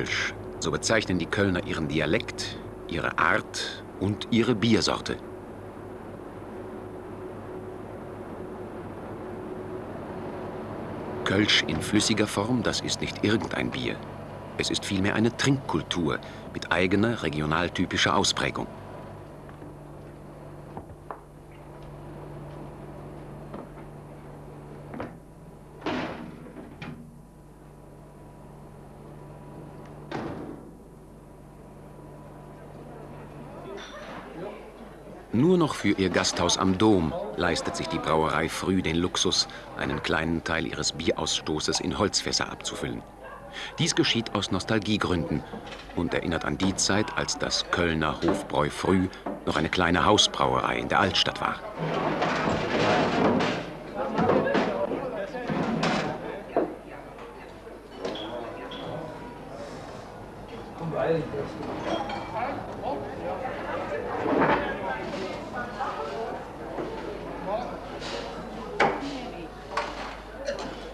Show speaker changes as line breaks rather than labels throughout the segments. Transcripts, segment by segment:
Kölsch, so bezeichnen die Kölner ihren Dialekt, ihre Art und ihre Biersorte. Kölsch in flüssiger Form, das ist nicht irgendein Bier. Es ist vielmehr eine Trinkkultur mit eigener regionaltypischer Ausprägung. Nur noch für ihr Gasthaus am Dom leistet sich die Brauerei früh den Luxus, einen kleinen Teil ihres Bierausstoßes in Holzfässer abzufüllen. Dies geschieht aus Nostalgiegründen und erinnert an die Zeit, als das Kölner Hofbräu früh noch eine kleine Hausbrauerei in der Altstadt war.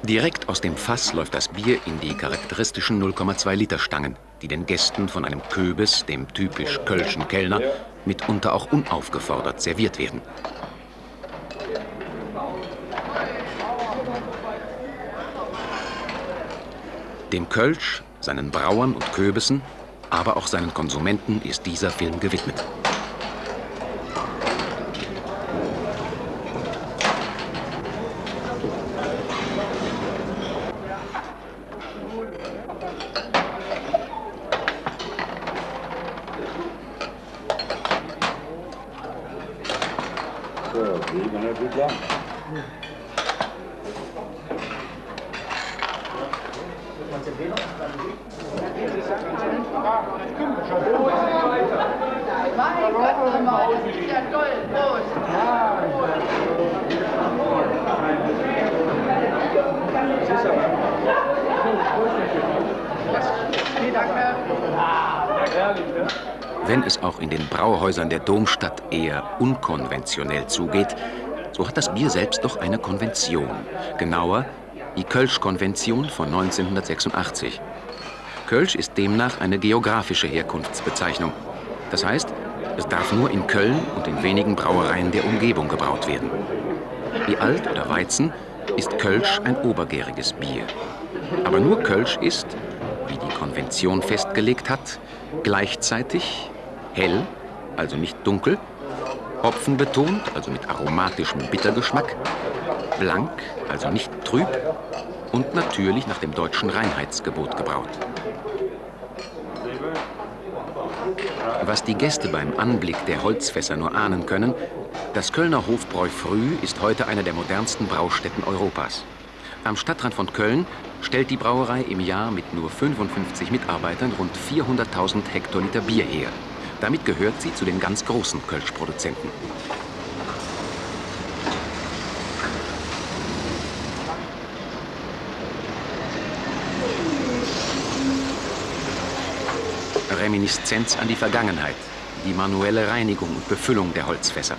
Direkt aus dem Fass läuft das Bier in die charakteristischen 0,2 Liter Stangen, die den Gästen von einem Köbis, dem typisch kölschen Kellner, mitunter auch unaufgefordert serviert werden. Dem Kölsch, seinen Brauern und Köbissen, aber auch seinen Konsumenten ist dieser Film gewidmet. Wenn es auch in den Brauhäusern der Domstadt eher unkonventionell zugeht, so hat das Bier selbst doch eine Konvention. Genauer die Kölsch-Konvention von 1986. Kölsch ist demnach eine geografische Herkunftsbezeichnung. Das heißt, es darf nur in Köln und in wenigen Brauereien der Umgebung gebraut werden. Wie Alt oder Weizen ist Kölsch ein obergäriges Bier. Aber nur Kölsch ist, wie die Konvention festgelegt hat, gleichzeitig hell, also nicht dunkel, hopfenbetont, also mit aromatischem Bittergeschmack, blank, also nicht trüb und natürlich nach dem deutschen Reinheitsgebot gebraut. Was die Gäste beim Anblick der Holzfässer nur ahnen können, das Kölner Hofbräu Früh ist heute eine der modernsten Braustätten Europas. Am Stadtrand von Köln stellt die Brauerei im Jahr mit nur 55 Mitarbeitern rund 400.000 Hektoliter Bier her. Damit gehört sie zu den ganz großen Kölschproduzenten. Reminiszenz an die Vergangenheit, die manuelle Reinigung und Befüllung der Holzfässer.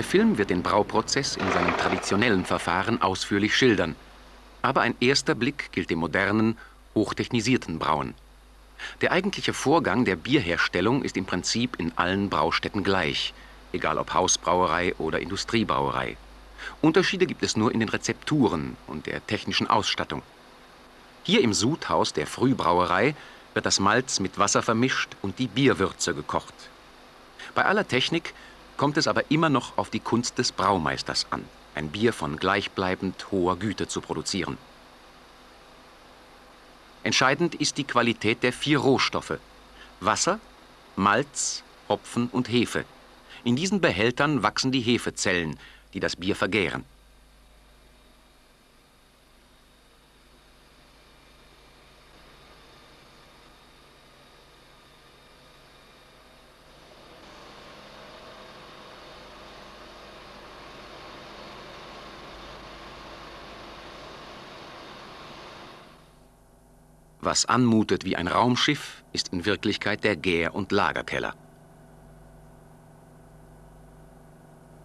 Der Film wird den Brauprozess in seinem traditionellen Verfahren ausführlich schildern. Aber ein erster Blick gilt dem modernen, hochtechnisierten Brauen. Der eigentliche Vorgang der Bierherstellung ist im Prinzip in allen Braustätten gleich, egal ob Hausbrauerei oder Industriebrauerei. Unterschiede gibt es nur in den Rezepturen und der technischen Ausstattung. Hier im Sudhaus der Frühbrauerei wird das Malz mit Wasser vermischt und die Bierwürze gekocht. Bei aller Technik kommt es aber immer noch auf die Kunst des Braumeisters an, ein Bier von gleichbleibend hoher Güte zu produzieren. Entscheidend ist die Qualität der vier Rohstoffe Wasser, Malz, Hopfen und Hefe. In diesen Behältern wachsen die Hefezellen, die das Bier vergären. Was anmutet wie ein Raumschiff, ist in Wirklichkeit der Gär- und Lagerkeller.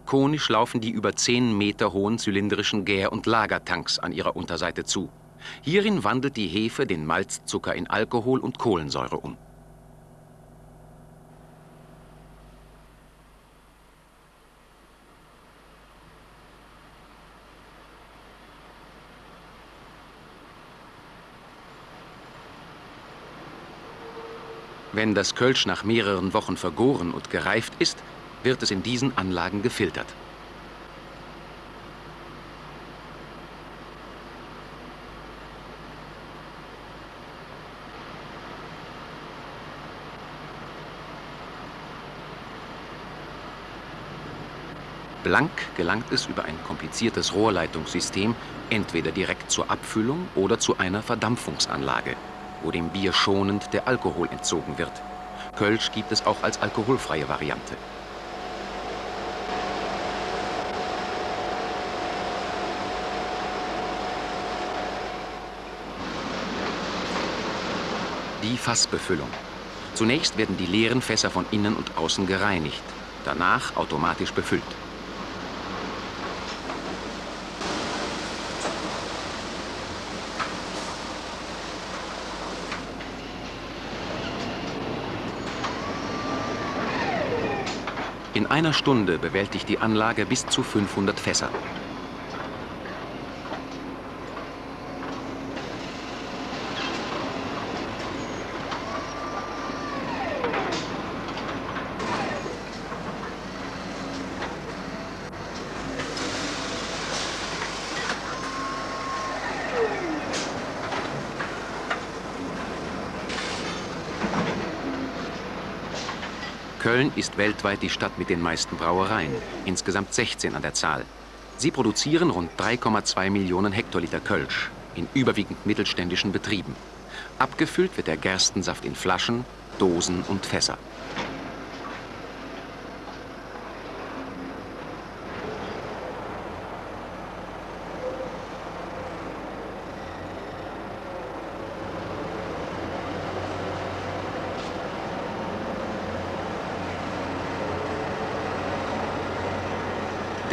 Konisch laufen die über 10 Meter hohen zylindrischen Gär- und Lagertanks an ihrer Unterseite zu. Hierin wandelt die Hefe den Malzzucker in Alkohol und Kohlensäure um. Wenn das Kölsch nach mehreren Wochen vergoren und gereift ist, wird es in diesen Anlagen gefiltert. Blank gelangt es über ein kompliziertes Rohrleitungssystem entweder direkt zur Abfüllung oder zu einer Verdampfungsanlage wo dem Bier schonend der Alkohol entzogen wird. Kölsch gibt es auch als alkoholfreie Variante. Die Fassbefüllung. Zunächst werden die leeren Fässer von innen und außen gereinigt, danach automatisch befüllt. In einer Stunde bewältigt die Anlage bis zu 500 Fässer. Köln ist weltweit die Stadt mit den meisten Brauereien, insgesamt 16 an der Zahl. Sie produzieren rund 3,2 Millionen Hektoliter Kölsch in überwiegend mittelständischen Betrieben. Abgefüllt wird der Gerstensaft in Flaschen, Dosen und Fässer.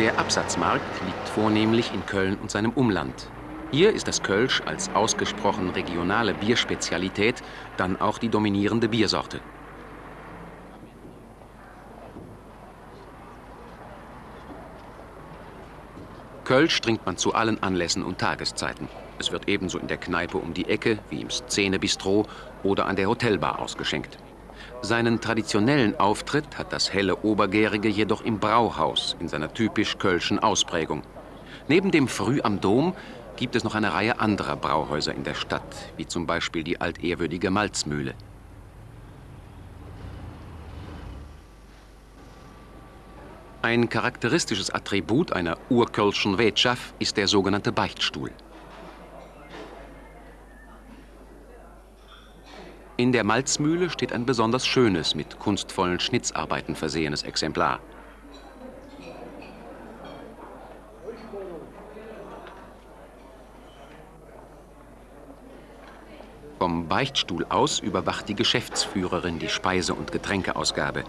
Der Absatzmarkt liegt vornehmlich in Köln und seinem Umland. Hier ist das Kölsch als ausgesprochen regionale Bierspezialität dann auch die dominierende Biersorte. Kölsch trinkt man zu allen Anlässen und Tageszeiten. Es wird ebenso in der Kneipe um die Ecke wie im Szene-Bistro oder an der Hotelbar ausgeschenkt. Seinen traditionellen Auftritt hat das helle Obergärige jedoch im Brauhaus in seiner typisch kölschen Ausprägung. Neben dem Früh am Dom gibt es noch eine Reihe anderer Brauhäuser in der Stadt, wie zum Beispiel die altehrwürdige Malzmühle. Ein charakteristisches Attribut einer urkölschen Wirtschaft ist der sogenannte Beichtstuhl. In der Malzmühle steht ein besonders schönes, mit kunstvollen Schnitzarbeiten versehenes Exemplar. Vom Beichtstuhl aus überwacht die Geschäftsführerin die Speise- und Getränkeausgabe.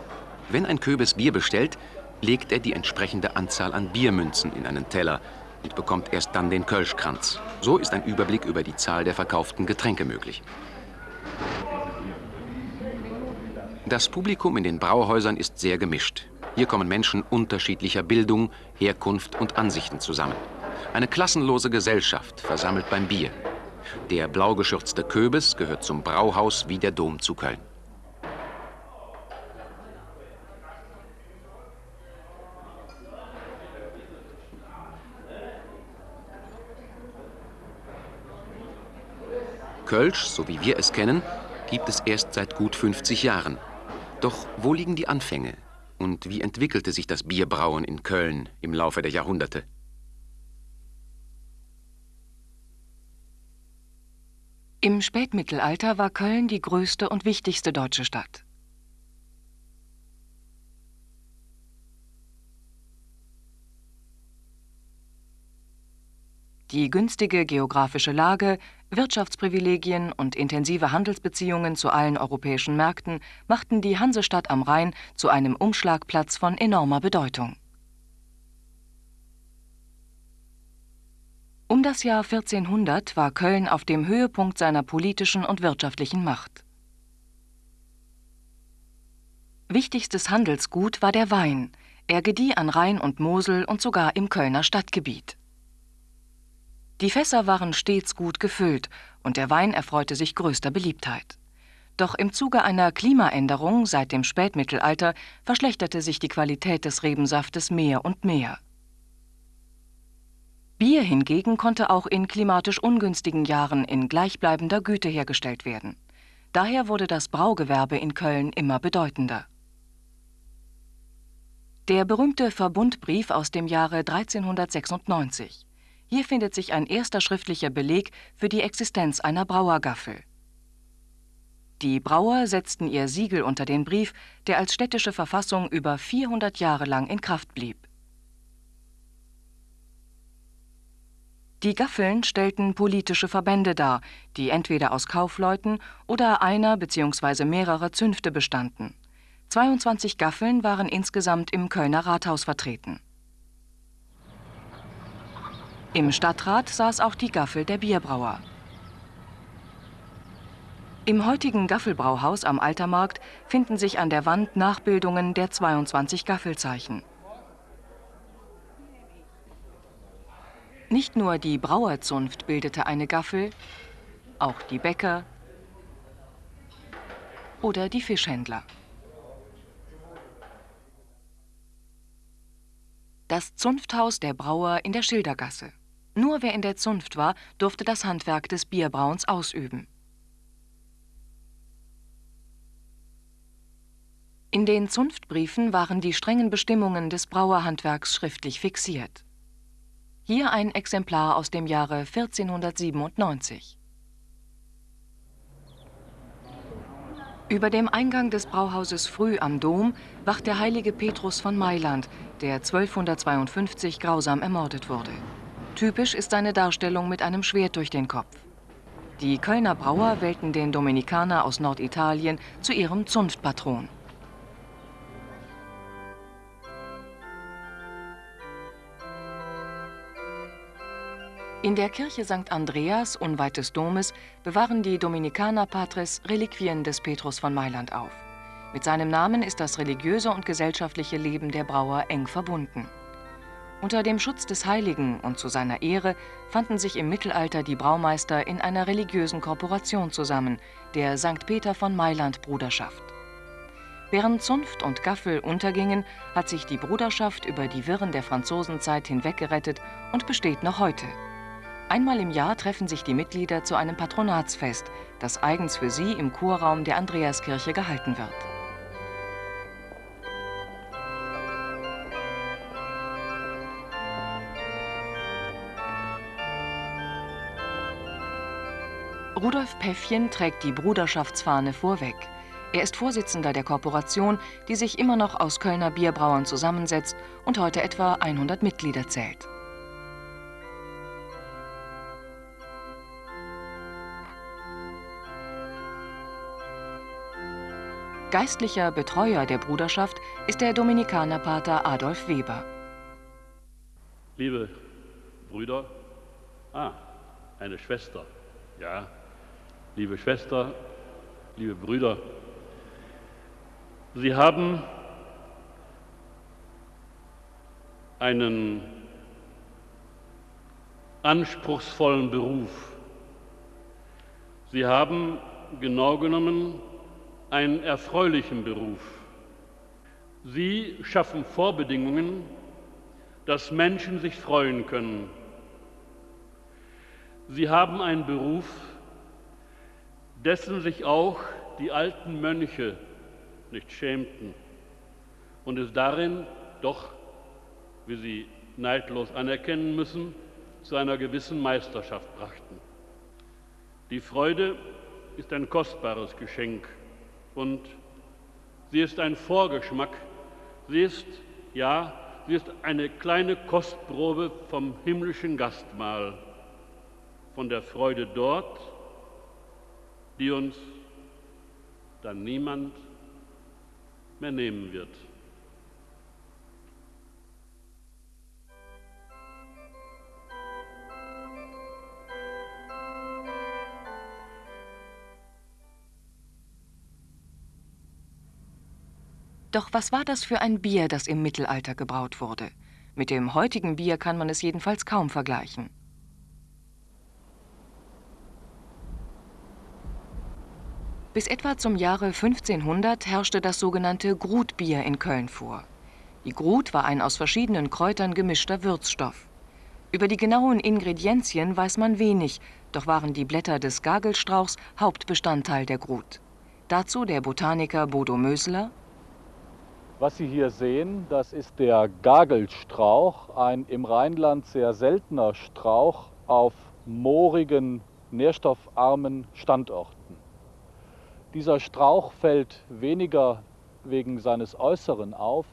Wenn ein Köbes Bier bestellt, legt er die entsprechende Anzahl an Biermünzen in einen Teller und bekommt erst dann den Kölschkranz. So ist ein Überblick über die Zahl der verkauften Getränke möglich. Das Publikum in den Brauhäusern ist sehr gemischt. Hier kommen Menschen unterschiedlicher Bildung, Herkunft und Ansichten zusammen. Eine klassenlose Gesellschaft versammelt beim Bier. Der blau geschürzte Köbes gehört zum Brauhaus wie der Dom zu Köln. Kölsch, so wie wir es kennen, gibt es erst seit gut 50 Jahren. Doch wo liegen die Anfänge? Und wie entwickelte sich das Bierbrauen in Köln im Laufe der Jahrhunderte?
Im Spätmittelalter war Köln die größte und wichtigste deutsche Stadt. Die günstige geografische Lage, Wirtschaftsprivilegien und intensive Handelsbeziehungen zu allen europäischen Märkten machten die Hansestadt am Rhein zu einem Umschlagplatz von enormer Bedeutung. Um das Jahr 1400 war Köln auf dem Höhepunkt seiner politischen und wirtschaftlichen Macht. Wichtigstes Handelsgut war der Wein. Er gedieh an Rhein und Mosel und sogar im Kölner Stadtgebiet. Die Fässer waren stets gut gefüllt und der Wein erfreute sich größter Beliebtheit. Doch im Zuge einer Klimaänderung seit dem Spätmittelalter verschlechterte sich die Qualität des Rebensaftes mehr und mehr. Bier hingegen konnte auch in klimatisch ungünstigen Jahren in gleichbleibender Güte hergestellt werden. Daher wurde das Braugewerbe in Köln immer bedeutender. Der berühmte Verbundbrief aus dem Jahre 1396. Hier findet sich ein erster schriftlicher Beleg für die Existenz einer Brauergaffel. Die Brauer setzten ihr Siegel unter den Brief, der als städtische Verfassung über 400 Jahre lang in Kraft blieb. Die Gaffeln stellten politische Verbände dar, die entweder aus Kaufleuten oder einer bzw. mehrerer Zünfte bestanden. 22 Gaffeln waren insgesamt im Kölner Rathaus vertreten. Im Stadtrat saß auch die Gaffel der Bierbrauer. Im heutigen Gaffelbrauhaus am Altermarkt finden sich an der Wand Nachbildungen der 22 Gaffelzeichen. Nicht nur die Brauerzunft bildete eine Gaffel, auch die Bäcker oder die Fischhändler. Das Zunfthaus der Brauer in der Schildergasse. Nur wer in der Zunft war, durfte das Handwerk des Bierbrauens ausüben. In den Zunftbriefen waren die strengen Bestimmungen des Brauerhandwerks schriftlich fixiert. Hier ein Exemplar aus dem Jahre 1497. Über dem Eingang des Brauhauses Früh am Dom wacht der heilige Petrus von Mailand, der 1252 grausam ermordet wurde. Typisch ist seine Darstellung mit einem Schwert durch den Kopf. Die Kölner Brauer wählten den Dominikaner aus Norditalien zu ihrem Zunftpatron. In der Kirche St. Andreas, unweit des Domes, bewahren die Dominikaner Patres Reliquien des Petrus von Mailand auf. Mit seinem Namen ist das religiöse und gesellschaftliche Leben der Brauer eng verbunden. Unter dem Schutz des Heiligen und zu seiner Ehre fanden sich im Mittelalter die Braumeister in einer religiösen Korporation zusammen, der St. Peter von Mailand Bruderschaft. Während Zunft und Gaffel untergingen, hat sich die Bruderschaft über die Wirren der Franzosenzeit hinweggerettet und besteht noch heute. Einmal im Jahr treffen sich die Mitglieder zu einem Patronatsfest, das eigens für sie im Chorraum der Andreaskirche gehalten wird. Rudolf Päffchen trägt die Bruderschaftsfahne vorweg. Er ist Vorsitzender der Korporation, die sich immer noch aus Kölner Bierbrauern zusammensetzt und heute etwa 100 Mitglieder zählt. Geistlicher Betreuer der Bruderschaft ist der Dominikanerpater Adolf Weber.
Liebe Brüder, ah, eine Schwester, ja, liebe Schwester, liebe Brüder, Sie haben einen anspruchsvollen Beruf. Sie haben genau genommen einen erfreulichen Beruf. Sie schaffen Vorbedingungen, dass Menschen sich freuen können. Sie haben einen Beruf, dessen sich auch die alten Mönche nicht schämten und es darin doch, wie sie neidlos anerkennen müssen, zu einer gewissen Meisterschaft brachten. Die Freude ist ein kostbares Geschenk und sie ist ein Vorgeschmack, sie ist, ja, sie ist eine kleine Kostprobe vom himmlischen Gastmahl, von der Freude dort, die uns dann niemand mehr nehmen wird.
Doch was war das für ein Bier, das im Mittelalter gebraut wurde? Mit dem heutigen Bier kann man es jedenfalls kaum vergleichen. Bis etwa zum Jahre 1500 herrschte das sogenannte Grutbier in Köln vor. Die Grut war ein aus verschiedenen Kräutern gemischter Würzstoff. Über die genauen Ingredienzien weiß man wenig, doch waren die Blätter des Gagelstrauchs Hauptbestandteil der Grut. Dazu der Botaniker Bodo Mösler.
Was Sie hier sehen, das ist der Gagelstrauch, ein im Rheinland sehr seltener Strauch auf moorigen, nährstoffarmen Standorten. Dieser Strauch fällt weniger wegen seines Äußeren auf,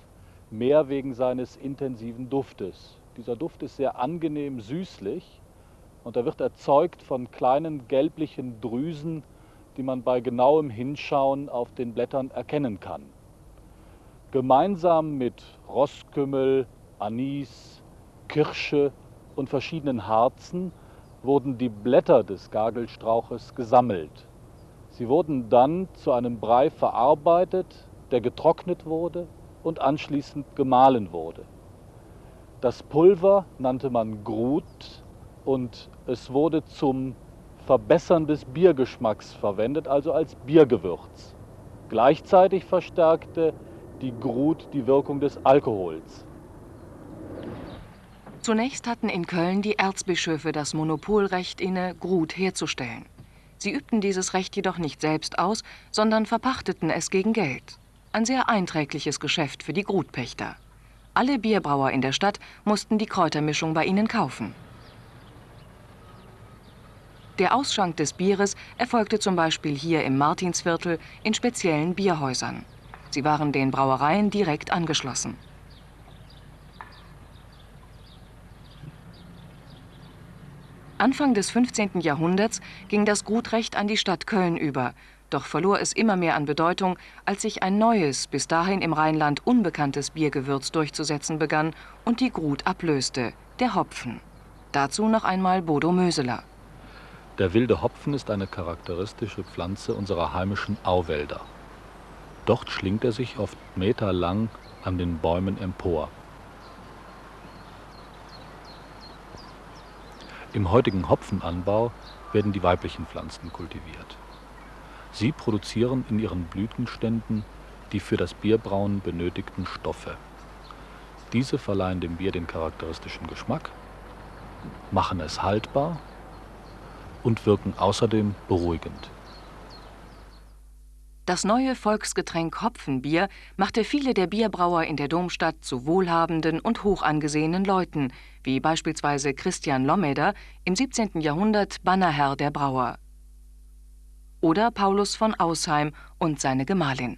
mehr wegen seines intensiven Duftes. Dieser Duft ist sehr angenehm süßlich und er wird erzeugt von kleinen gelblichen Drüsen, die man bei genauem Hinschauen auf den Blättern erkennen kann. Gemeinsam mit Rosskümmel, Anis, Kirsche und verschiedenen Harzen wurden die Blätter des Gagelstrauches gesammelt. Sie wurden dann zu einem Brei verarbeitet, der getrocknet wurde und anschließend gemahlen wurde. Das Pulver nannte man Grut und es wurde zum Verbessern des Biergeschmacks verwendet, also als Biergewürz. Gleichzeitig verstärkte die Grut die Wirkung des Alkohols.
Zunächst hatten in Köln die Erzbischöfe das Monopolrecht inne, Grut herzustellen. Sie übten dieses Recht jedoch nicht selbst aus, sondern verpachteten es gegen Geld. Ein sehr einträgliches Geschäft für die Grutpächter. Alle Bierbrauer in der Stadt mussten die Kräutermischung bei ihnen kaufen. Der Ausschank des Bieres erfolgte zum Beispiel hier im Martinsviertel in speziellen Bierhäusern. Sie waren den Brauereien direkt angeschlossen. Anfang des 15. Jahrhunderts ging das Gutrecht an die Stadt Köln über, doch verlor es immer mehr an Bedeutung, als sich ein neues, bis dahin im Rheinland unbekanntes Biergewürz durchzusetzen begann und die Grut ablöste, der Hopfen. Dazu noch einmal Bodo Möseler.
Der wilde Hopfen ist eine charakteristische Pflanze unserer heimischen Auwälder. Dort schlingt er sich oft meterlang an den Bäumen empor. Im heutigen Hopfenanbau werden die weiblichen Pflanzen kultiviert. Sie produzieren in ihren Blütenständen die für das Bierbrauen benötigten Stoffe. Diese verleihen dem Bier den charakteristischen Geschmack, machen es haltbar und wirken außerdem beruhigend.
Das neue Volksgetränk Hopfenbier machte viele der Bierbrauer in der Domstadt zu wohlhabenden und hoch angesehenen Leuten, wie beispielsweise Christian Lommeder, im 17. Jahrhundert Bannerherr der Brauer. Oder Paulus von Ausheim und seine Gemahlin.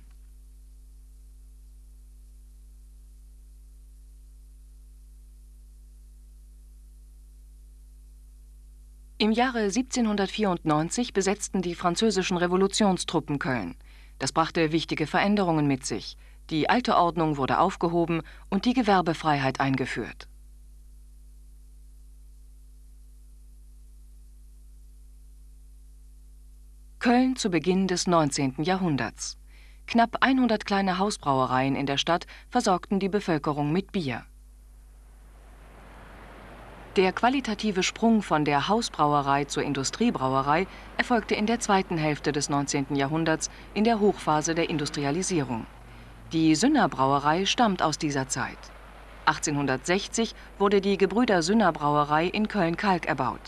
Im Jahre 1794 besetzten die französischen Revolutionstruppen Köln. Das brachte wichtige Veränderungen mit sich. Die alte Ordnung wurde aufgehoben und die Gewerbefreiheit eingeführt. Köln zu Beginn des 19. Jahrhunderts. Knapp 100 kleine Hausbrauereien in der Stadt versorgten die Bevölkerung mit Bier. Der qualitative Sprung von der Hausbrauerei zur Industriebrauerei erfolgte in der zweiten Hälfte des 19. Jahrhunderts in der Hochphase der Industrialisierung. Die Sünner Brauerei stammt aus dieser Zeit. 1860 wurde die Gebrüder Sünner Brauerei in Köln-Kalk erbaut.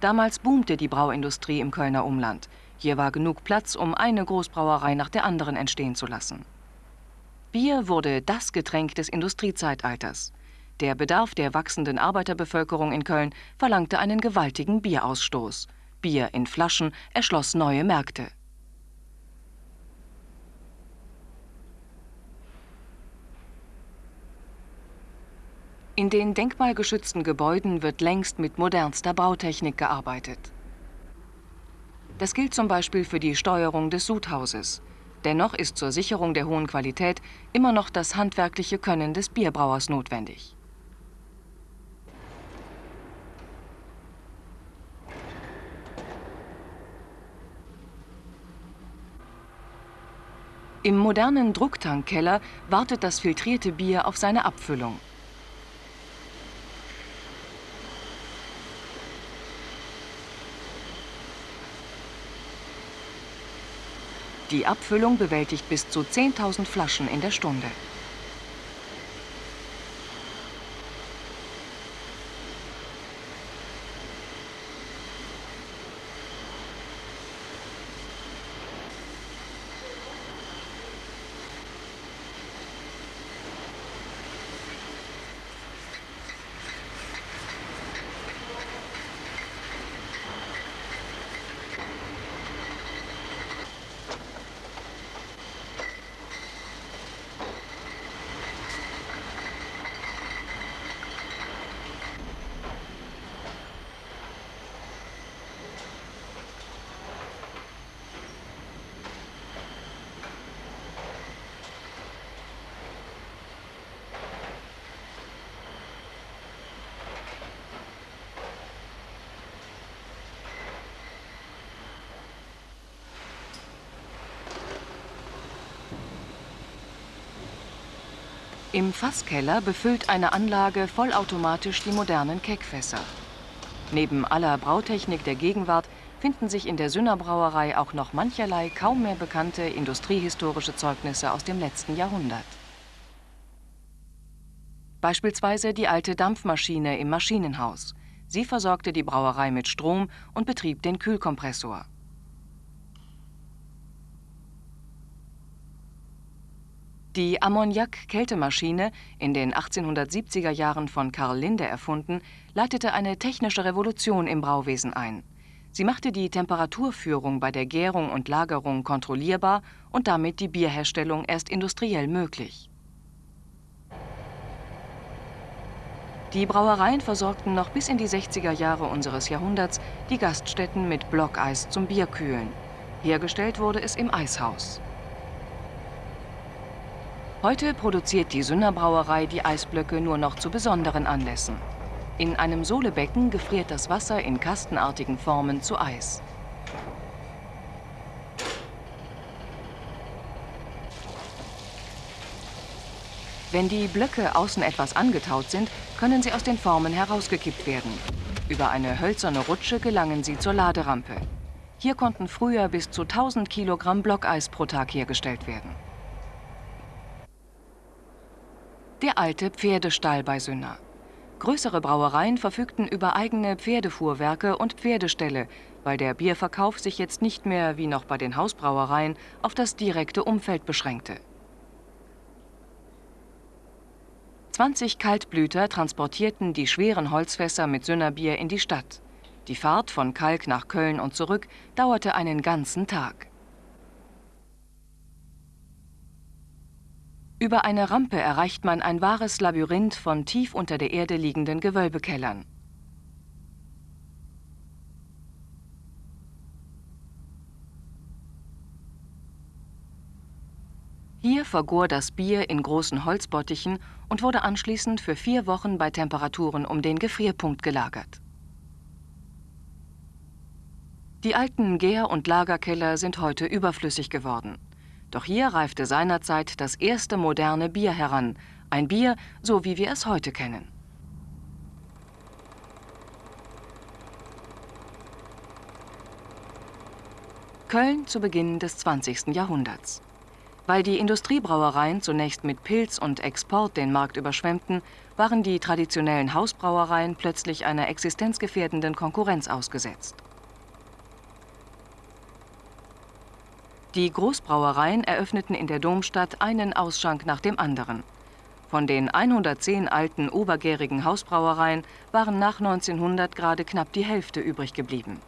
Damals boomte die Brauindustrie im Kölner Umland. Hier war genug Platz, um eine Großbrauerei nach der anderen entstehen zu lassen. Bier wurde das Getränk des Industriezeitalters. Der Bedarf der wachsenden Arbeiterbevölkerung in Köln verlangte einen gewaltigen Bierausstoß. Bier in Flaschen erschloss neue Märkte. In den denkmalgeschützten Gebäuden wird längst mit modernster Bautechnik gearbeitet. Das gilt zum Beispiel für die Steuerung des Sudhauses. Dennoch ist zur Sicherung der hohen Qualität immer noch das handwerkliche Können des Bierbrauers notwendig. Im modernen Drucktankkeller wartet das filtrierte Bier auf seine Abfüllung. Die Abfüllung bewältigt bis zu 10.000 Flaschen in der Stunde. Im Fasskeller befüllt eine Anlage vollautomatisch die modernen Keckfässer. Neben aller Brautechnik der Gegenwart finden sich in der Sünner Brauerei auch noch mancherlei kaum mehr bekannte industriehistorische Zeugnisse aus dem letzten Jahrhundert. Beispielsweise die alte Dampfmaschine im Maschinenhaus. Sie versorgte die Brauerei mit Strom und betrieb den Kühlkompressor. Die Ammoniak-Kältemaschine, in den 1870er Jahren von Karl Linde erfunden, leitete eine technische Revolution im Brauwesen ein. Sie machte die Temperaturführung bei der Gärung und Lagerung kontrollierbar und damit die Bierherstellung erst industriell möglich. Die Brauereien versorgten noch bis in die 60er Jahre unseres Jahrhunderts die Gaststätten mit Blockeis zum Bierkühlen. Hergestellt wurde es im Eishaus. Heute produziert die Sünner Brauerei die Eisblöcke nur noch zu besonderen Anlässen. In einem Sohlebecken gefriert das Wasser in kastenartigen Formen zu Eis. Wenn die Blöcke außen etwas angetaut sind, können sie aus den Formen herausgekippt werden. Über eine hölzerne Rutsche gelangen sie zur Laderampe. Hier konnten früher bis zu 1000 Kilogramm Blockeis pro Tag hergestellt werden. Der alte Pferdestall bei Sünner. Größere Brauereien verfügten über eigene Pferdefuhrwerke und Pferdeställe, weil der Bierverkauf sich jetzt nicht mehr, wie noch bei den Hausbrauereien, auf das direkte Umfeld beschränkte. 20 Kaltblüter transportierten die schweren Holzfässer mit Sünnerbier in die Stadt. Die Fahrt von Kalk nach Köln und zurück dauerte einen ganzen Tag. Über eine Rampe erreicht man ein wahres Labyrinth von tief unter der Erde liegenden Gewölbekellern. Hier vergor das Bier in großen Holzbottichen und wurde anschließend für vier Wochen bei Temperaturen um den Gefrierpunkt gelagert. Die alten Gär- und Lagerkeller sind heute überflüssig geworden. Doch hier reifte seinerzeit das erste moderne Bier heran, ein Bier, so wie wir es heute kennen. Köln zu Beginn des 20. Jahrhunderts. Weil die Industriebrauereien zunächst mit Pilz und Export den Markt überschwemmten, waren die traditionellen Hausbrauereien plötzlich einer existenzgefährdenden Konkurrenz ausgesetzt. Die Großbrauereien eröffneten in der Domstadt einen Ausschank nach dem anderen. Von den 110 alten obergärigen Hausbrauereien waren nach 1900 gerade knapp die Hälfte übrig geblieben.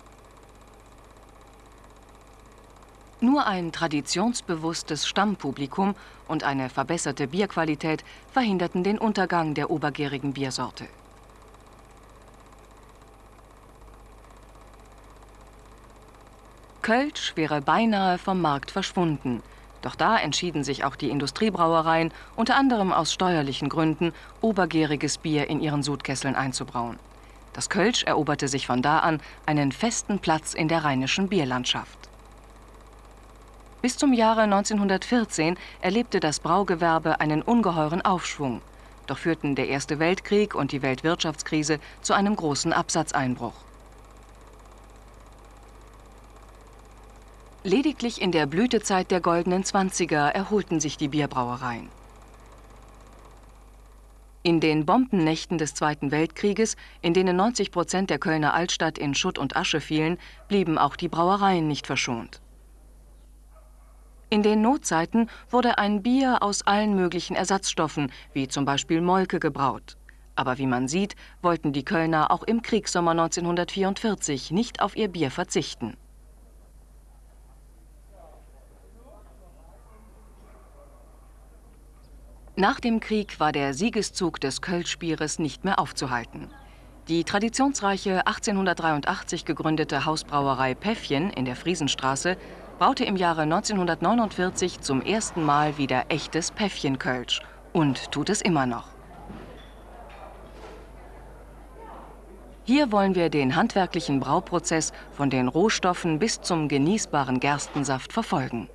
Nur ein traditionsbewusstes Stammpublikum und eine verbesserte Bierqualität verhinderten den Untergang der obergärigen Biersorte. Kölsch wäre beinahe vom Markt verschwunden. Doch da entschieden sich auch die Industriebrauereien, unter anderem aus steuerlichen Gründen, obergäriges Bier in ihren Sudkesseln einzubrauen. Das Kölsch eroberte sich von da an einen festen Platz in der rheinischen Bierlandschaft. Bis zum Jahre 1914 erlebte das Braugewerbe einen ungeheuren Aufschwung. Doch führten der Erste Weltkrieg und die Weltwirtschaftskrise zu einem großen Absatzeinbruch. Lediglich in der Blütezeit der goldenen Zwanziger erholten sich die Bierbrauereien. In den Bombennächten des Zweiten Weltkrieges, in denen 90 Prozent der Kölner Altstadt in Schutt und Asche fielen, blieben auch die Brauereien nicht verschont. In den Notzeiten wurde ein Bier aus allen möglichen Ersatzstoffen, wie zum Beispiel Molke, gebraut. Aber wie man sieht, wollten die Kölner auch im Kriegssommer 1944 nicht auf ihr Bier verzichten. Nach dem Krieg war der Siegeszug des Kölschbieres nicht mehr aufzuhalten. Die traditionsreiche 1883 gegründete Hausbrauerei Päffchen in der Friesenstraße braute im Jahre 1949 zum ersten Mal wieder echtes Päffchenkölsch und tut es immer noch. Hier wollen wir den handwerklichen Brauprozess von den Rohstoffen bis zum genießbaren Gerstensaft verfolgen.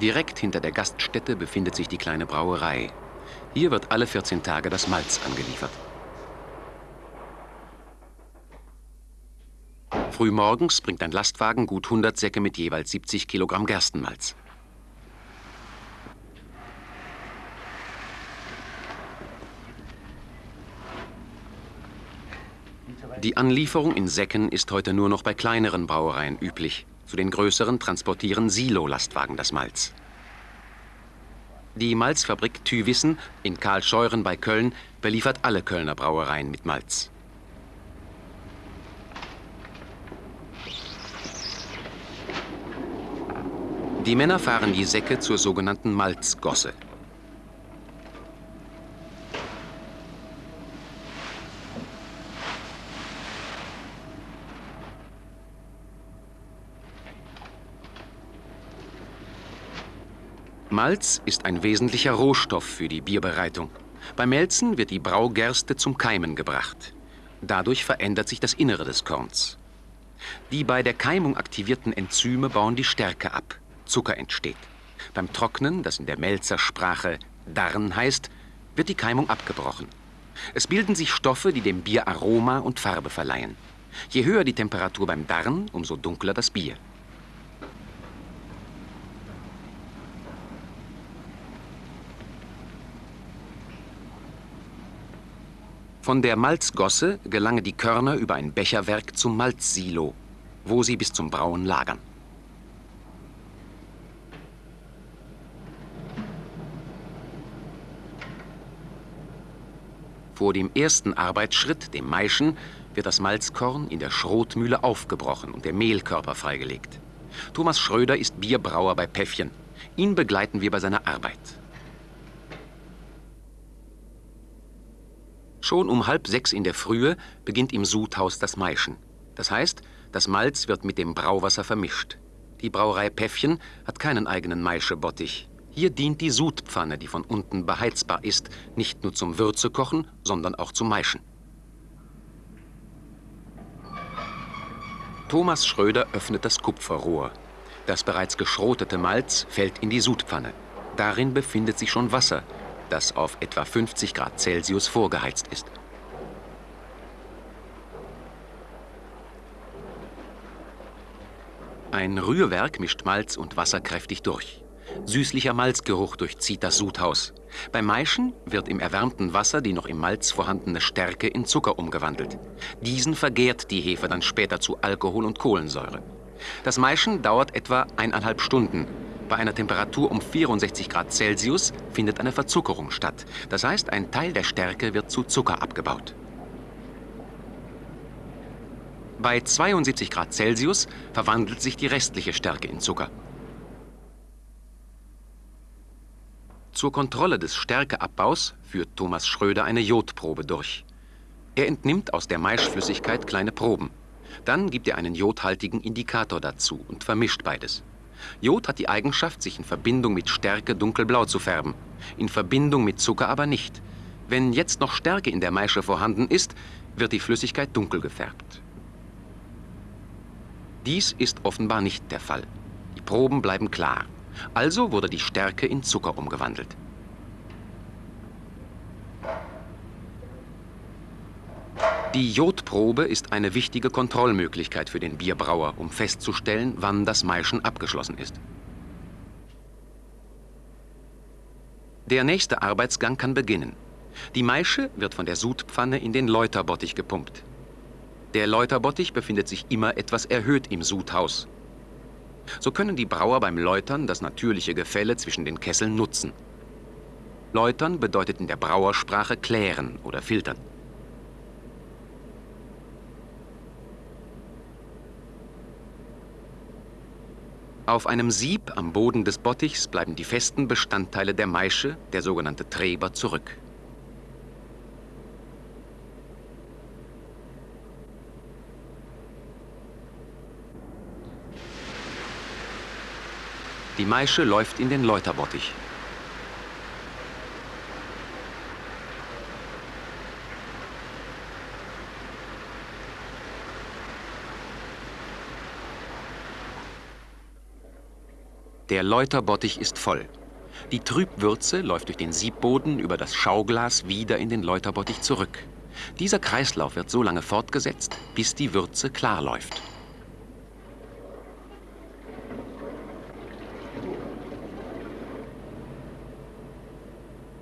Direkt hinter der Gaststätte befindet sich die kleine Brauerei. Hier wird alle 14 Tage das Malz angeliefert. Frühmorgens bringt ein Lastwagen gut 100 Säcke mit jeweils 70 Kilogramm Gerstenmalz. Die Anlieferung in Säcken ist heute nur noch bei kleineren Brauereien üblich. Zu den größeren transportieren Silo-Lastwagen das Malz. Die Malzfabrik Thywissen in Karlscheuren bei Köln beliefert alle Kölner Brauereien mit Malz. Die Männer fahren die Säcke zur sogenannten Malzgosse. Malz ist ein wesentlicher Rohstoff für die Bierbereitung. Beim Melzen wird die Braugerste zum Keimen gebracht. Dadurch verändert sich das Innere des Korns. Die bei der Keimung aktivierten Enzyme bauen die Stärke ab. Zucker entsteht. Beim Trocknen, das in der Melzersprache Darren heißt, wird die Keimung abgebrochen. Es bilden sich Stoffe, die dem Bier Aroma und Farbe verleihen. Je höher die Temperatur beim Darren, umso dunkler das Bier. Von der Malzgosse gelange die Körner über ein Becherwerk zum Malzsilo, wo sie bis zum Brauen lagern. Vor dem ersten Arbeitsschritt, dem Maischen, wird das Malzkorn in der Schrotmühle aufgebrochen und der Mehlkörper freigelegt. Thomas Schröder ist Bierbrauer bei Päffchen. Ihn begleiten wir bei seiner Arbeit. Schon um halb sechs in der Frühe beginnt im Sudhaus das Maischen. Das heißt, das Malz wird mit dem Brauwasser vermischt. Die Brauerei Päffchen hat keinen eigenen Maischebottich. Hier dient die Sudpfanne, die von unten beheizbar ist, nicht nur zum Würzekochen, sondern auch zum Maischen. Thomas Schröder öffnet das Kupferrohr. Das bereits geschrotete Malz fällt in die Sudpfanne. Darin befindet sich schon Wasser, das auf etwa 50 Grad Celsius vorgeheizt ist. Ein Rührwerk mischt Malz und Wasser kräftig durch. Süßlicher Malzgeruch durchzieht das Sudhaus. Beim Maischen wird im erwärmten Wasser die noch im Malz vorhandene Stärke in Zucker umgewandelt. Diesen vergärt die Hefe dann später zu Alkohol und Kohlensäure. Das Maischen dauert etwa eineinhalb Stunden. Bei einer Temperatur um 64 Grad Celsius findet eine Verzuckerung statt. Das heißt, ein Teil der Stärke wird zu Zucker abgebaut. Bei 72 Grad Celsius verwandelt sich die restliche Stärke in Zucker. Zur Kontrolle des Stärkeabbaus führt Thomas Schröder eine Jodprobe durch. Er entnimmt aus der Maischflüssigkeit kleine Proben. Dann gibt er einen jodhaltigen Indikator dazu und vermischt beides. Jod hat die Eigenschaft, sich in Verbindung mit Stärke dunkelblau zu färben, in Verbindung mit Zucker aber nicht. Wenn jetzt noch Stärke in der Maische vorhanden ist, wird die Flüssigkeit dunkel gefärbt. Dies ist offenbar nicht der Fall. Die Proben bleiben klar. Also wurde die Stärke in Zucker umgewandelt. Die Jodprobe ist eine wichtige Kontrollmöglichkeit für den Bierbrauer, um festzustellen, wann das Maischen abgeschlossen ist. Der nächste Arbeitsgang kann beginnen. Die Maische wird von der Sudpfanne in den Läuterbottich gepumpt. Der Läuterbottich befindet sich immer etwas erhöht im Sudhaus. So können die Brauer beim Läutern das natürliche Gefälle zwischen den Kesseln nutzen. Läutern bedeutet in der Brauersprache klären oder filtern. Auf einem Sieb am Boden des Bottichs bleiben die festen Bestandteile der Maische, der sogenannte Treber, zurück. Die Maische läuft in den Läuterbottich. Der Läuterbottich ist voll. Die Trübwürze läuft durch den Siebboden über das Schauglas wieder in den Läuterbottich zurück. Dieser Kreislauf wird so lange fortgesetzt, bis die Würze klar läuft.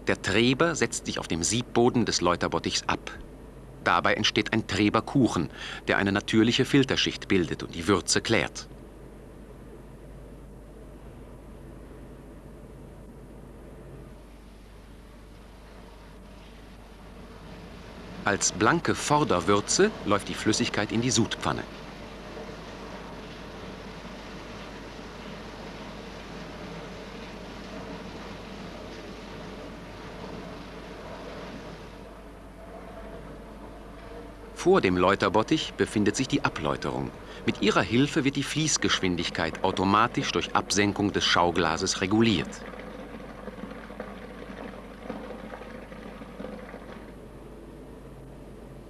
Der Treber setzt sich auf dem Siebboden des Läuterbottichs ab. Dabei entsteht ein Treberkuchen, der eine natürliche Filterschicht bildet und die Würze klärt. Als blanke Vorderwürze läuft die Flüssigkeit in die Sudpfanne. Vor dem Läuterbottich befindet sich die Abläuterung. Mit ihrer Hilfe wird die Fließgeschwindigkeit automatisch durch Absenkung des Schauglases reguliert.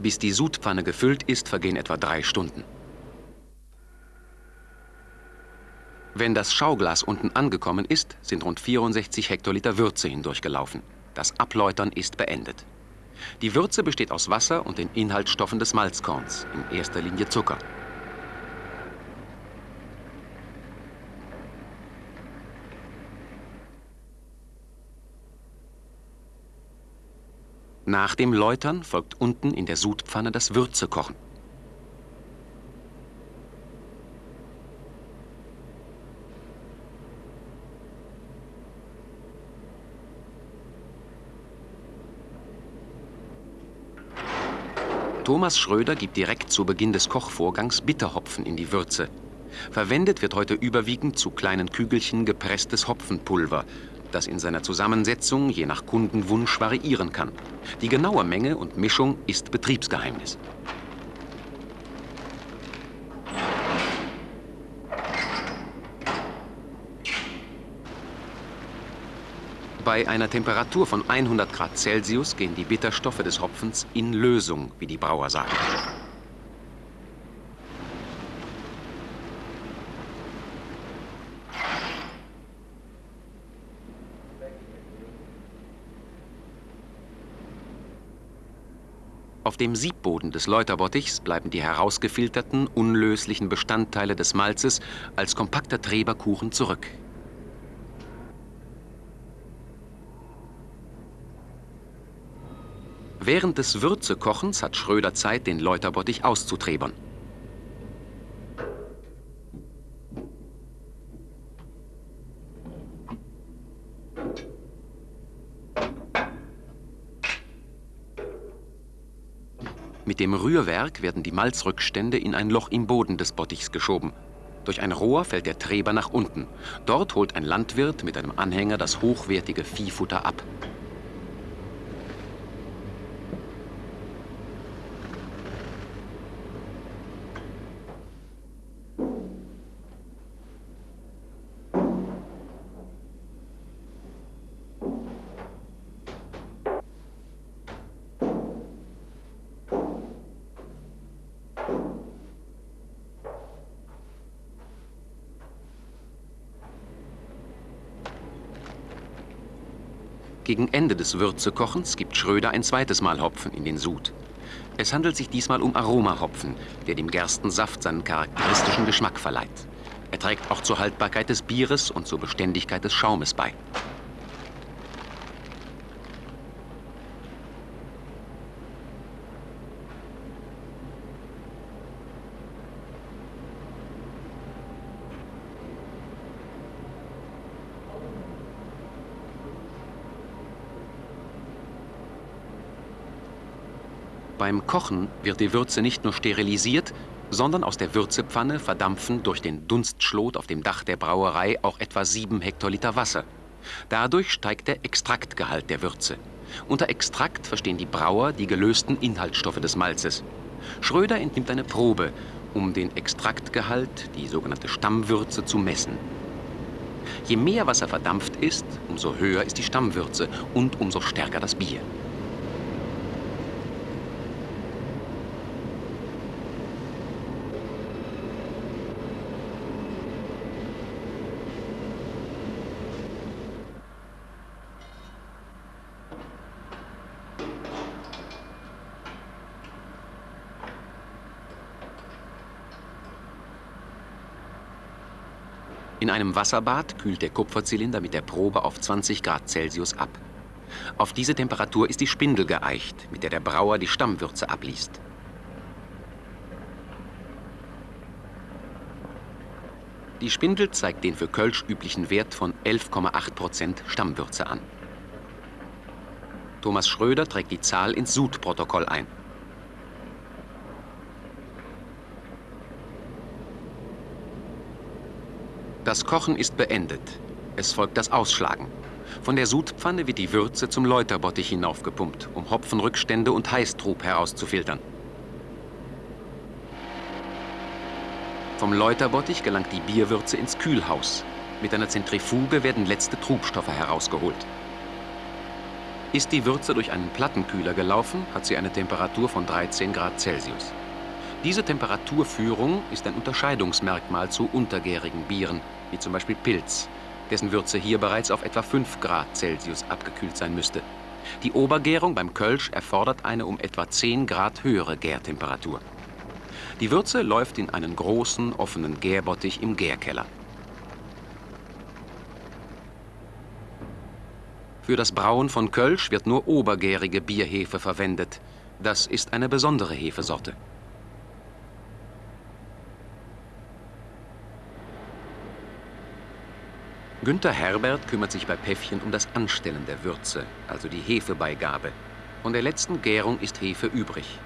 Bis die Sudpfanne gefüllt ist, vergehen etwa drei Stunden. Wenn das Schauglas unten angekommen ist, sind rund 64 Hektoliter Würze hindurchgelaufen. Das Abläutern ist beendet. Die Würze besteht aus Wasser und den Inhaltsstoffen des Malzkorns, in erster Linie Zucker. Nach dem Läutern folgt unten in der Sudpfanne das Würzekochen. Thomas Schröder gibt direkt zu Beginn des Kochvorgangs Bitterhopfen in die Würze. Verwendet wird heute überwiegend zu kleinen Kügelchen gepresstes Hopfenpulver, das in seiner Zusammensetzung je nach Kundenwunsch variieren kann. Die genaue Menge und Mischung ist Betriebsgeheimnis. Bei einer Temperatur von 100 Grad Celsius gehen die Bitterstoffe des Hopfens in Lösung, wie die Brauer sagen. Auf dem Siebboden des Läuterbottichs bleiben die herausgefilterten, unlöslichen Bestandteile des Malzes als kompakter Treberkuchen zurück. Während des Würzekochens hat Schröder Zeit, den Läuterbottich auszutrebern. Mit dem Rührwerk werden die Malzrückstände in ein Loch im Boden des Bottichs geschoben. Durch ein Rohr fällt der Treber nach unten. Dort holt ein Landwirt mit einem Anhänger das hochwertige Viehfutter ab. Gegen Ende des Würzekochens gibt Schröder ein zweites Mal Hopfen in den Sud. Es handelt sich diesmal um Aromahopfen, der dem Gerstensaft seinen charakteristischen Geschmack verleiht. Er trägt auch zur Haltbarkeit des Bieres und zur Beständigkeit des Schaumes bei. Beim Kochen wird die Würze nicht nur sterilisiert, sondern aus der Würzepfanne verdampfen durch den Dunstschlot auf dem Dach der Brauerei auch etwa 7 Hektoliter Wasser. Dadurch steigt der Extraktgehalt der Würze. Unter Extrakt verstehen die Brauer die gelösten Inhaltsstoffe des Malzes. Schröder entnimmt eine Probe, um den Extraktgehalt, die sogenannte Stammwürze, zu messen. Je mehr Wasser verdampft ist, umso höher ist die Stammwürze und umso stärker das Bier. In einem Wasserbad kühlt der Kupferzylinder mit der Probe auf 20 Grad Celsius ab. Auf diese Temperatur ist die Spindel geeicht, mit der der Brauer die Stammwürze abliest. Die Spindel zeigt den für Kölsch üblichen Wert von 11,8% Stammwürze an. Thomas Schröder trägt die Zahl ins Sud-Protokoll ein. Das Kochen ist beendet. Es folgt das Ausschlagen. Von der Sudpfanne wird die Würze zum Läuterbottich hinaufgepumpt, um Hopfenrückstände und Heißtrub herauszufiltern. Vom Läuterbottich gelangt die Bierwürze ins Kühlhaus. Mit einer Zentrifuge werden letzte Trubstoffe herausgeholt. Ist die Würze durch einen Plattenkühler gelaufen, hat sie eine Temperatur von 13 Grad Celsius. Diese Temperaturführung ist ein Unterscheidungsmerkmal zu untergärigen Bieren, wie zum Beispiel Pilz, dessen Würze hier bereits auf etwa 5 Grad Celsius abgekühlt sein müsste. Die Obergärung beim Kölsch erfordert eine um etwa 10 Grad höhere Gärtemperatur. Die Würze läuft in einen großen, offenen Gärbottich im Gärkeller. Für das Brauen von Kölsch wird nur obergärige Bierhefe verwendet. Das ist eine besondere Hefesorte. Günther Herbert kümmert sich bei Päffchen um das Anstellen der Würze, also die Hefebeigabe. Von der letzten Gärung ist Hefe übrig.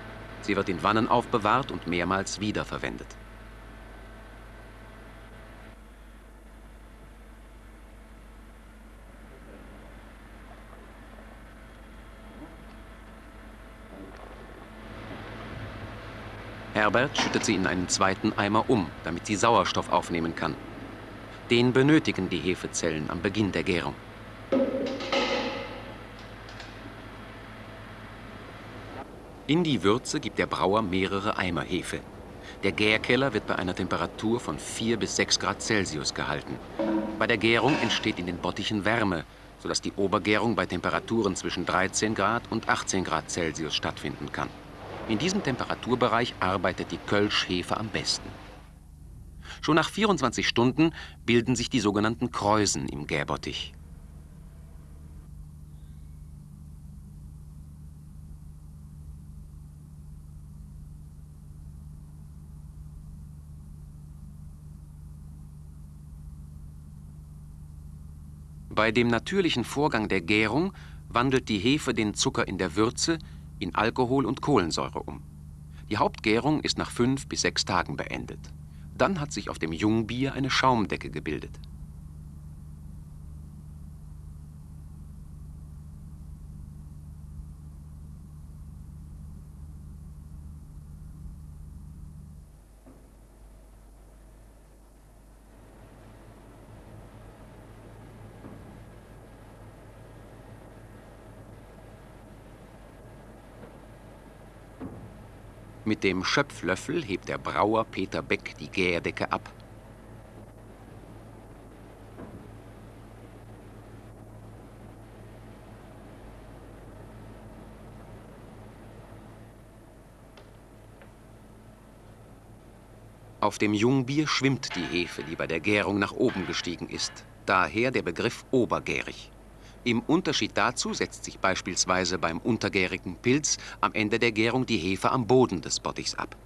Sie wird in Wannen aufbewahrt und mehrmals wiederverwendet. Herbert schüttet sie in einen zweiten Eimer um, damit sie Sauerstoff aufnehmen kann. Den benötigen die Hefezellen am Beginn der Gärung. In die Würze gibt der Brauer mehrere Eimer Hefe. Der Gärkeller wird bei einer Temperatur von 4 bis 6 Grad Celsius gehalten. Bei der Gärung entsteht in den Bottichen Wärme, sodass die Obergärung bei Temperaturen zwischen 13 Grad und 18 Grad Celsius stattfinden kann. In diesem Temperaturbereich arbeitet die Kölsch-Hefe am besten. Schon nach 24 Stunden bilden sich die sogenannten Kräusen im Gäbottich. Bei dem natürlichen Vorgang der Gärung wandelt die Hefe den Zucker in der Würze in Alkohol und Kohlensäure um. Die Hauptgärung ist nach fünf bis sechs Tagen beendet. Dann hat sich auf dem Jungbier eine Schaumdecke gebildet. Mit dem Schöpflöffel hebt der Brauer Peter Beck die Gärdecke ab. Auf dem Jungbier schwimmt die Hefe, die bei der Gärung nach oben gestiegen ist. Daher der Begriff obergärig. Im Unterschied dazu setzt sich beispielsweise beim untergärigen Pilz am Ende der Gärung die Hefe am Boden des Bottichs ab.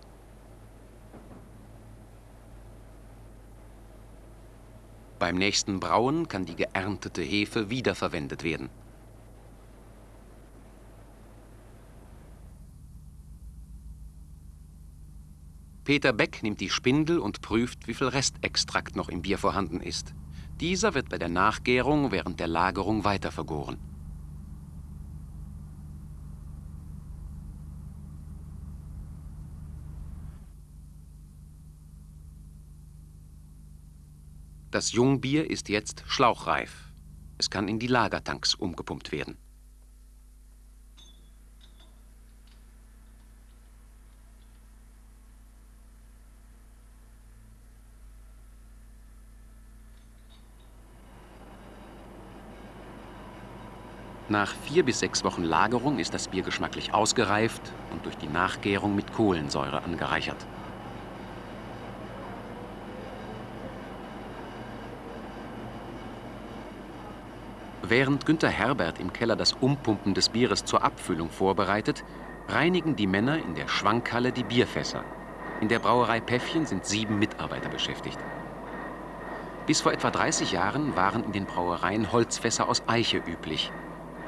Beim nächsten Brauen kann die geerntete Hefe wiederverwendet werden. Peter Beck nimmt die Spindel und prüft, wie viel Restextrakt noch im Bier vorhanden ist. Dieser wird bei der Nachgärung während der Lagerung weiter vergoren. Das Jungbier ist jetzt schlauchreif. Es kann in die Lagertanks umgepumpt werden. Nach vier bis sechs Wochen Lagerung ist das Bier geschmacklich ausgereift und durch die Nachgärung mit Kohlensäure angereichert. Während Günter Herbert im Keller das Umpumpen des Bieres zur Abfüllung vorbereitet, reinigen die Männer in der Schwankhalle die Bierfässer. In der Brauerei Päffchen sind sieben Mitarbeiter beschäftigt. Bis vor etwa 30 Jahren waren in den Brauereien Holzfässer aus Eiche üblich.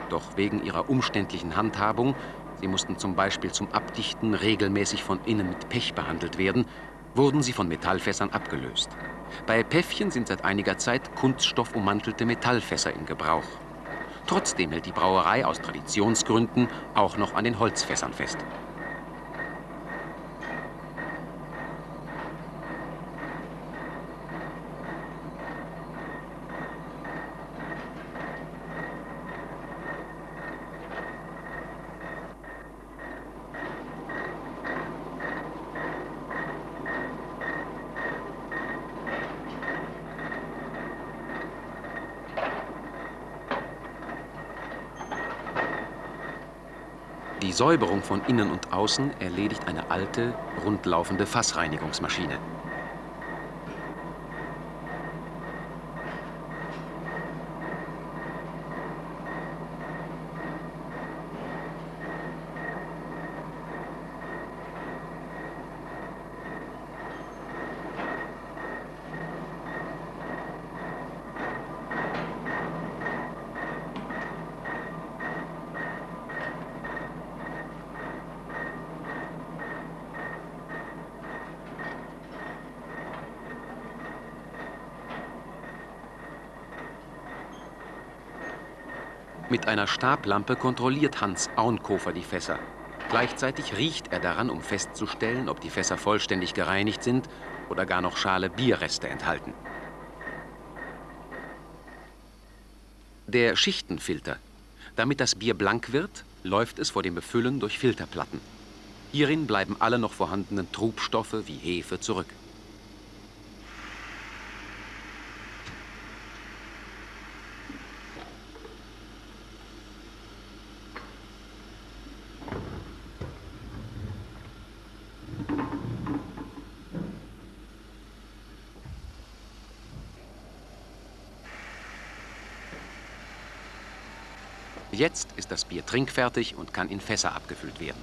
Doch wegen ihrer umständlichen Handhabung, sie mussten zum Beispiel zum Abdichten regelmäßig von innen mit Pech behandelt werden, wurden sie von Metallfässern abgelöst. Bei Päffchen sind seit einiger Zeit kunststoffummantelte Metallfässer in Gebrauch. Trotzdem hält die Brauerei aus Traditionsgründen auch noch an den Holzfässern fest. Die Säuberung von innen und außen erledigt eine alte, rundlaufende Fassreinigungsmaschine. Einer Stablampe kontrolliert Hans Auenkofer die Fässer. Gleichzeitig riecht er daran, um festzustellen, ob die Fässer vollständig gereinigt sind oder gar noch schale Bierreste enthalten. Der Schichtenfilter. Damit das Bier blank wird, läuft es vor dem Befüllen durch Filterplatten. Hierin bleiben alle noch vorhandenen Trubstoffe wie Hefe zurück. Jetzt ist das Bier trinkfertig und kann in Fässer abgefüllt werden.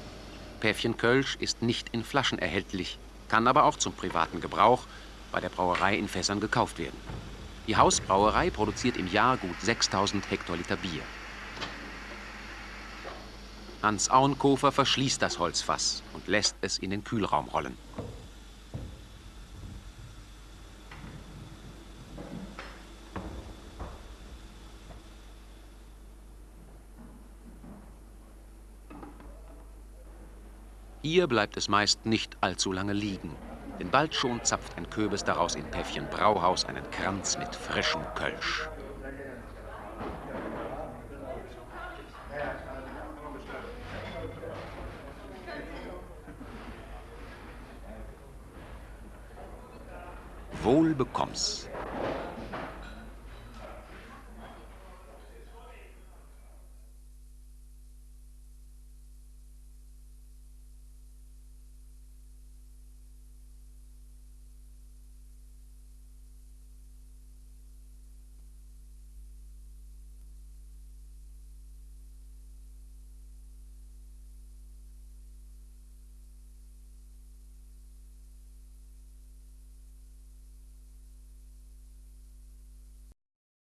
Päffchen Kölsch ist nicht in Flaschen erhältlich, kann aber auch zum privaten Gebrauch bei der Brauerei in Fässern gekauft werden. Die Hausbrauerei produziert im Jahr gut 6000 Hektoliter Bier. Hans Auenkofer verschließt das Holzfass und lässt es in den Kühlraum rollen. Hier bleibt es meist nicht allzu lange liegen, denn bald schon zapft ein Köbis daraus in Päffchen Brauhaus einen Kranz mit frischem Kölsch. Wohl bekomm's.